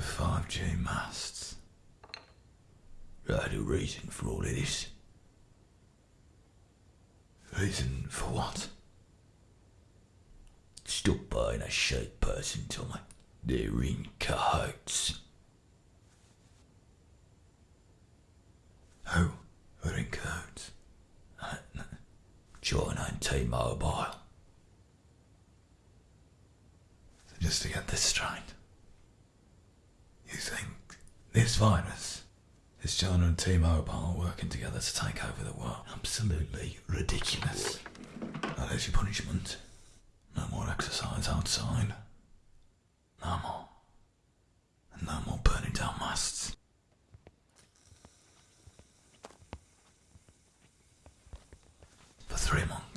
5G masts. Right, a reason for all of this. Reason for what? Stop buying a shite person, Tommy. They're in cahoots. Oh, Who are in cahoots? China and T-Mobile. Just to get this straight. This virus is China and T-Mobile working together to take over the world? Absolutely ridiculous. There's your punishment. No more exercise outside. No more. And no more burning down masts. For three months.